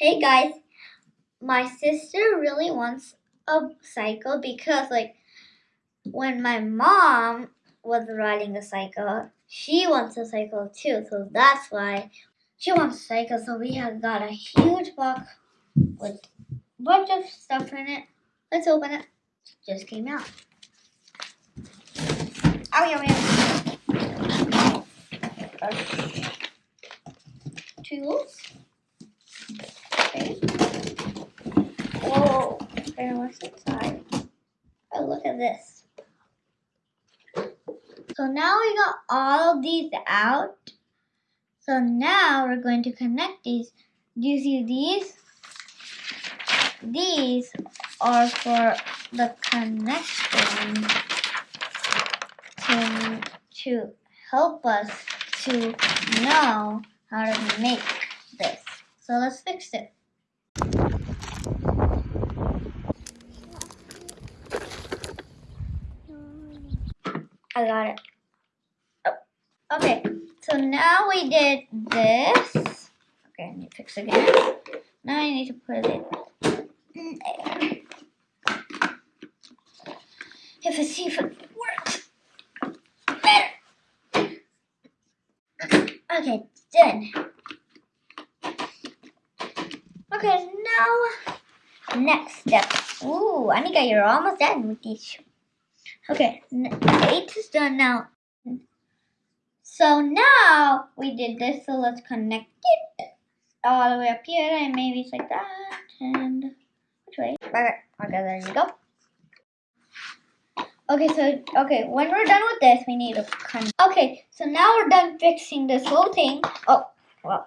Hey guys, my sister really wants a cycle because, like, when my mom was riding a cycle, she wants a cycle too. So that's why she wants a cycle. So we have got a huge box with a bunch of stuff in it. Let's open it. Just came out. Oh, yeah, yeah. Tools. Okay. What's inside? Oh, look at this. So now we got all these out. So now we're going to connect these. Do you see these? These are for the connection to, to help us to know how to make this. So let's fix it. I got it. Oh. Okay, so now we did this. Okay, I need to fix again. Now I need to put it there. If I see if it works. Better. Okay, done. Okay, now next step. Ooh, Anika, you're almost done with these. Okay, eight is done now. So now we did this, so let's connect it all the way up here, and maybe it's like that, and which way? Okay, okay, there you go. Okay, so okay, when we're done with this, we need to connect. Okay, so now we're done fixing this whole thing. Oh, well.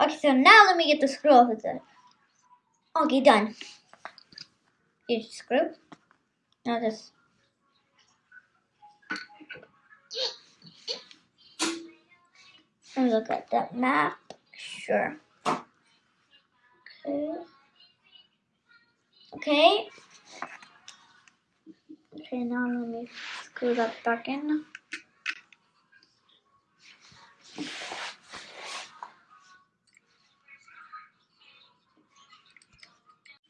Okay, so now let me get the screw off of it. Okay, done. The screw. Now this. And look at that map. Sure. Okay. Okay. Okay, now let me screw that back in.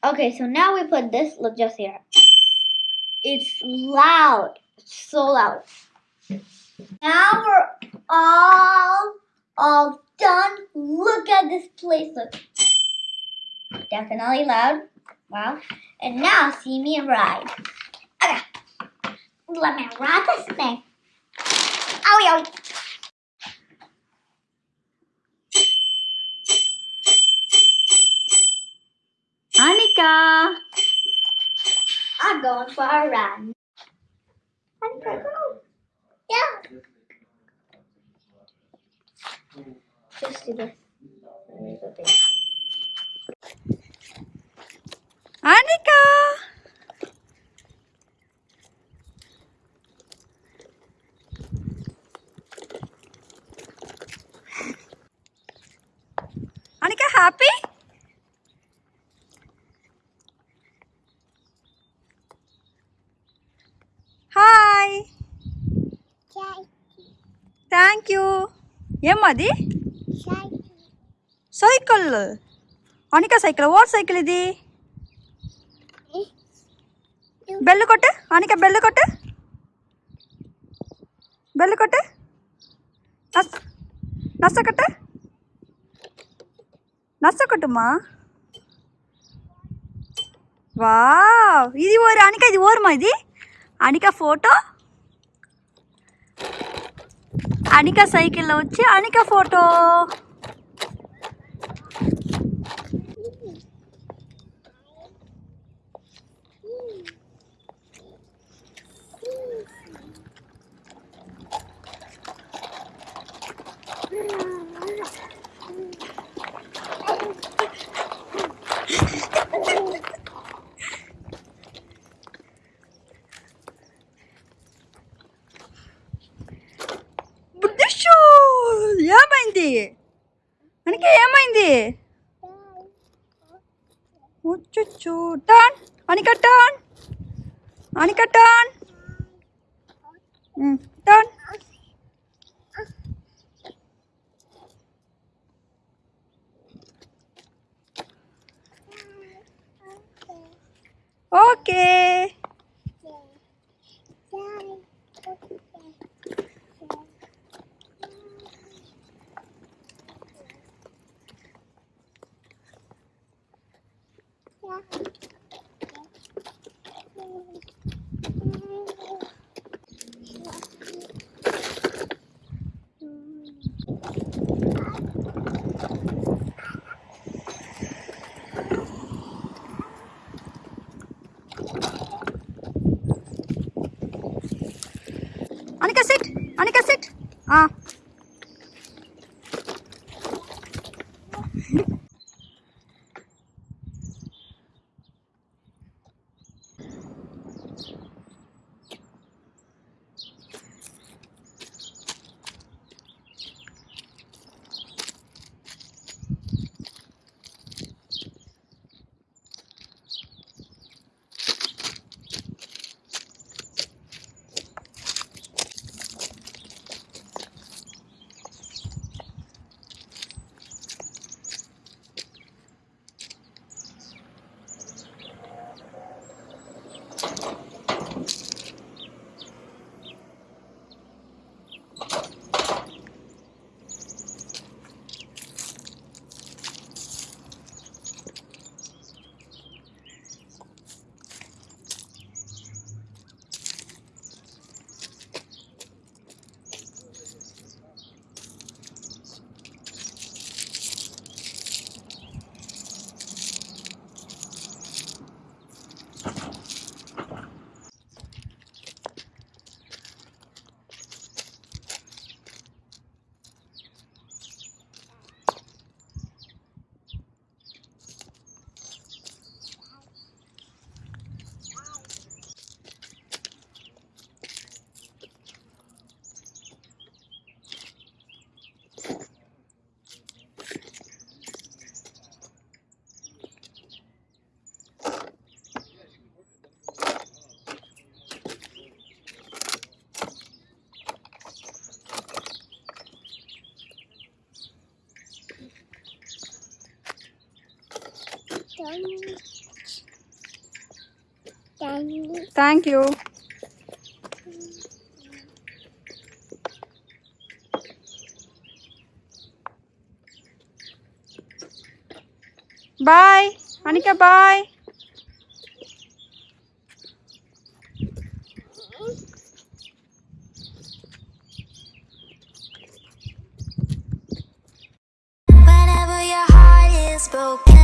Okay, so now we put this, look just here. It's loud. It's so loud. Now we're all all done. Look at this place. Look. Definitely loud. Wow. And now see me ride. Okay. Let me ride this thing. Owie, owie. Anika! I'm going for a run. Anika, go. Just do this. Let me go there. Anika! Anika, happy? Hi thank you ఏమది cycle. Anika cycle. ఓట్ cycle ఇది? Bell కొట్టు. Anika bell కొట్టు. Bell కొట్టు. నస్ నచ్చ కొట్టు. నచ్చ కొట్టుమా? Wow. ఇది ఓరు అనిక ఇది ఓరుమా ఇది? అనిక ఫోటో? అనిక సైకిల్లో వచ్చి Anika photo. Ucucu. Turn. Anika, turn. Anika, turn. Hmm. Turn. Oke. Yeah. Thank you. Bye. Anika, bye. Whenever your heart is broken